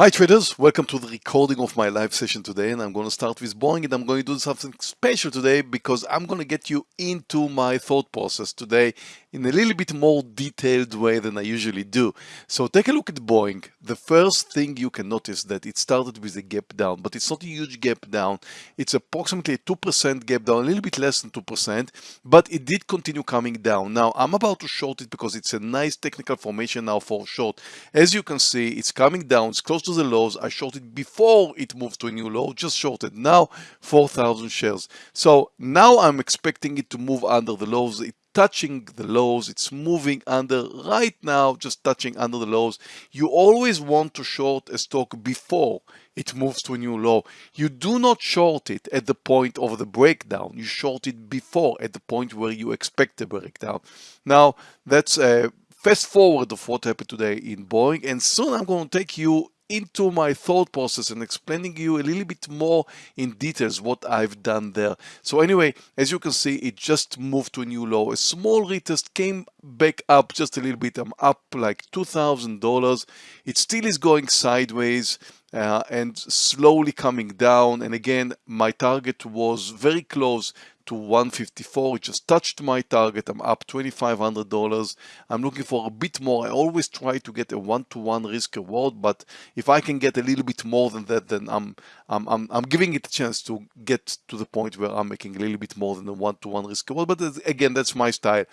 Hi traders, welcome to the recording of my live session today and I'm going to start with Boeing and I'm going to do something special today because I'm going to get you into my thought process today in a little bit more detailed way than I usually do. So take a look at Boeing. The first thing you can notice that it started with a gap down, but it's not a huge gap down. It's approximately a 2% gap down, a little bit less than 2%, but it did continue coming down. Now I'm about to short it because it's a nice technical formation now for short. As you can see, it's coming down, it's close to the lows. I shorted before it moved to a new low, just shorted. Now 4,000 shares. So now I'm expecting it to move under the lows. It touching the lows it's moving under right now just touching under the lows you always want to short a stock before it moves to a new low you do not short it at the point of the breakdown you short it before at the point where you expect the breakdown now that's a fast forward of what happened today in Boeing and soon I'm going to take you into my thought process and explaining you a little bit more in details what I've done there. So anyway, as you can see, it just moved to a new low. A small retest came back up just a little bit. I'm up like $2,000. It still is going sideways. Uh, and slowly coming down and again my target was very close to 154 it just touched my target. I'm up $2500 i'm looking for a bit more. I always try to get a one-to-one -one risk reward but if i can get a little bit more than that then I'm, I'm i'm i'm giving it a chance to get to the point where i'm making a little bit more than a one-to-one -one risk reward. But uh, again that's my style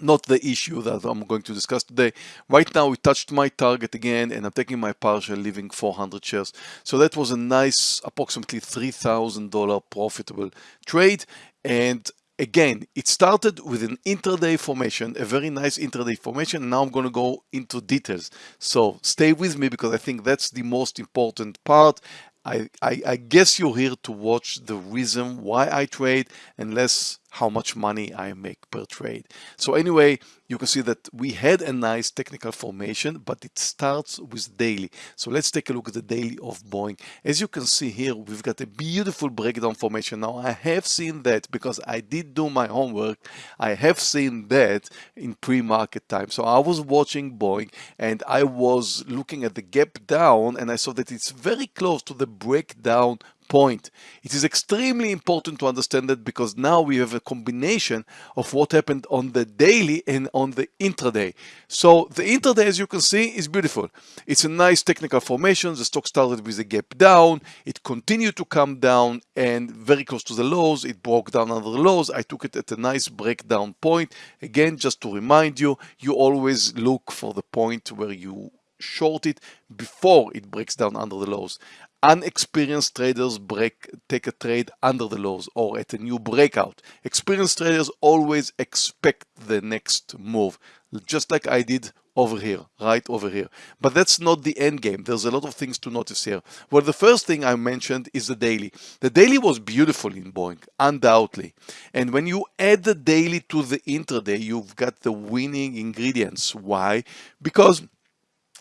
not the issue that I'm going to discuss today. Right now we touched my target again and I'm taking my partial leaving 400 shares. So that was a nice approximately $3,000 profitable trade and again it started with an intraday formation a very nice intraday formation now i'm going to go into details so stay with me because i think that's the most important part I, I, I guess you're here to watch the reason why I trade and less how much money I make per trade. So anyway, you can see that we had a nice technical formation, but it starts with daily. So let's take a look at the daily of Boeing. As you can see here, we've got a beautiful breakdown formation. Now I have seen that because I did do my homework. I have seen that in pre-market time. So I was watching Boeing and I was looking at the gap down and I saw that it's very close to the breakdown point. It is extremely important to understand that because now we have a combination of what happened on the daily and on the intraday. So the intraday, as you can see, is beautiful. It's a nice technical formation. The stock started with a gap down. It continued to come down and very close to the lows. It broke down under the lows. I took it at a nice breakdown point. Again, just to remind you, you always look for the point where you short it before it breaks down under the lows unexperienced traders break take a trade under the lows or at a new breakout. Experienced traders always expect the next move just like I did over here right over here. But that's not the end game. There's a lot of things to notice here. Well the first thing I mentioned is the daily. The daily was beautiful in Boeing undoubtedly. And when you add the daily to the intraday you've got the winning ingredients. Why? Because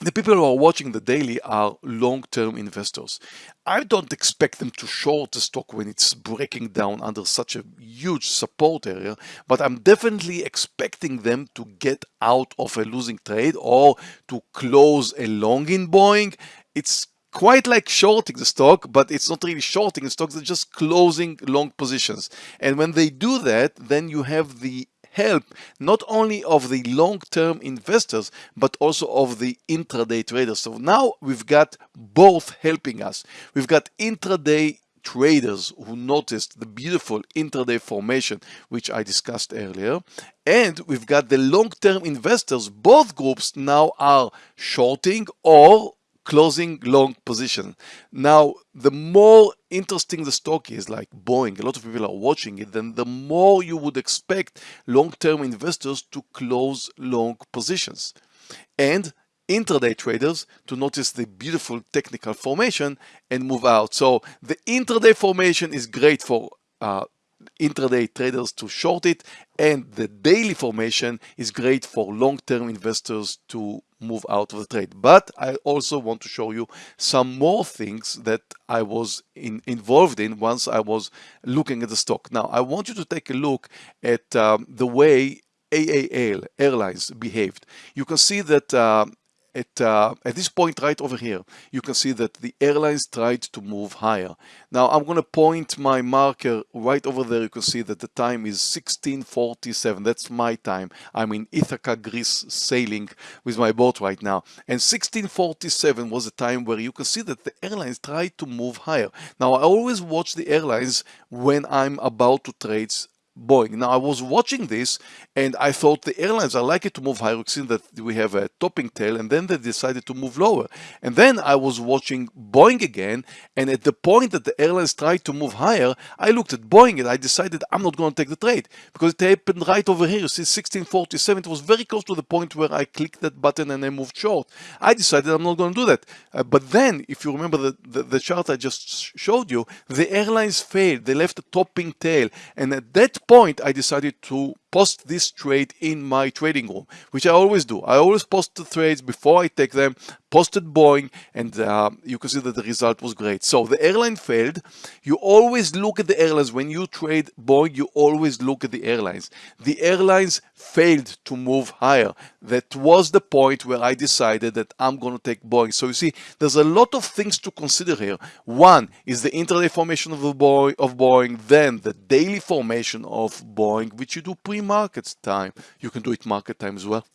the people who are watching the daily are long-term investors. I don't expect them to short the stock when it's breaking down under such a huge support area, but I'm definitely expecting them to get out of a losing trade or to close a long in Boeing. It's quite like shorting the stock, but it's not really shorting the stock, they're just closing long positions. And when they do that, then you have the help not only of the long-term investors but also of the intraday traders. So now we've got both helping us. We've got intraday traders who noticed the beautiful intraday formation which I discussed earlier and we've got the long-term investors both groups now are shorting or closing long position. Now, the more interesting the stock is, like Boeing, a lot of people are watching it, then the more you would expect long-term investors to close long positions. And intraday traders to notice the beautiful technical formation and move out. So the intraday formation is great for uh, intraday traders to short it and the daily formation is great for long-term investors to move out of the trade. But I also want to show you some more things that I was in, involved in once I was looking at the stock. Now I want you to take a look at um, the way AAL Airlines behaved. You can see that uh, at, uh, at this point right over here, you can see that the airlines tried to move higher. Now I'm going to point my marker right over there. You can see that the time is 1647. That's my time. I'm in Ithaca, Greece, sailing with my boat right now. And 1647 was a time where you can see that the airlines tried to move higher. Now I always watch the airlines when I'm about to trade Boeing. Now I was watching this and I thought the airlines are likely to move higher. We've that we have a topping tail and then they decided to move lower. And then I was watching Boeing again and at the point that the airlines tried to move higher, I looked at Boeing and I decided I'm not going to take the trade because it happened right over here. You see 1647, it was very close to the point where I clicked that button and I moved short. I decided I'm not going to do that. Uh, but then if you remember the, the, the chart I just showed you, the airlines failed. They left a topping tail and at that point, I decided to post this trade in my trading room, which I always do. I always post the trades before I take them, posted Boeing, and uh, you can see that the result was great. So the airline failed. You always look at the airlines. When you trade Boeing, you always look at the airlines. The airlines failed to move higher. That was the point where I decided that I'm going to take Boeing. So you see, there's a lot of things to consider here. One is the intraday formation of, the Boeing, of Boeing, then the daily formation of Boeing, which you do pre market time. You can do it market time as well.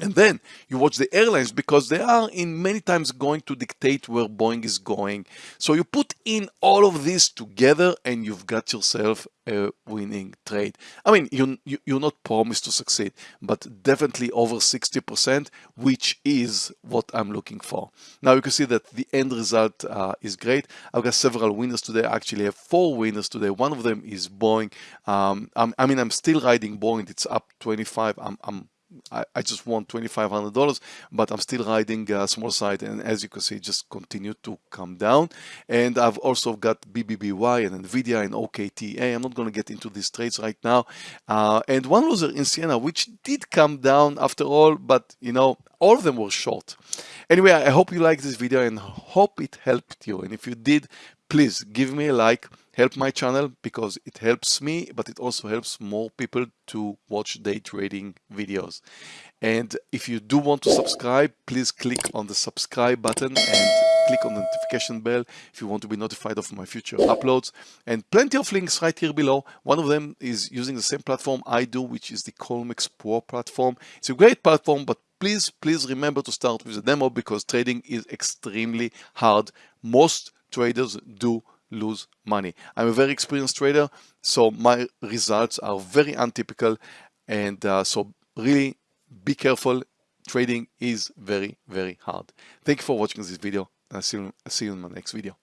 And then you watch the airlines because they are in many times going to dictate where Boeing is going. So you put in all of this together and you've got yourself a winning trade. I mean, you, you, you're not promised to succeed, but definitely over 60%, which is what I'm looking for. Now you can see that the end result uh, is great. I've got several winners today. I actually have four winners today. One of them is Boeing. Um, i mean, I'm still riding Boeing. It's up 25. I'm, I'm I, I just won $2,500, but I'm still riding a small side. And as you can see, just continue to come down. And I've also got BBBY and NVIDIA and OKTA. I'm not going to get into these trades right now. Uh, and one loser in Ciena, which did come down after all, but you know, all of them were short. Anyway, I hope you liked this video and hope it helped you. And if you did, please give me a like help my channel because it helps me but it also helps more people to watch day trading videos. And if you do want to subscribe please click on the subscribe button and click on the notification bell if you want to be notified of my future uploads. And plenty of links right here below. One of them is using the same platform I do which is the Colmex Pro platform. It's a great platform but please please remember to start with a demo because trading is extremely hard. Most traders do lose money. I'm a very experienced trader, so my results are very untypical. And uh, so really be careful. Trading is very, very hard. Thank you for watching this video. I'll see you, I'll see you in my next video.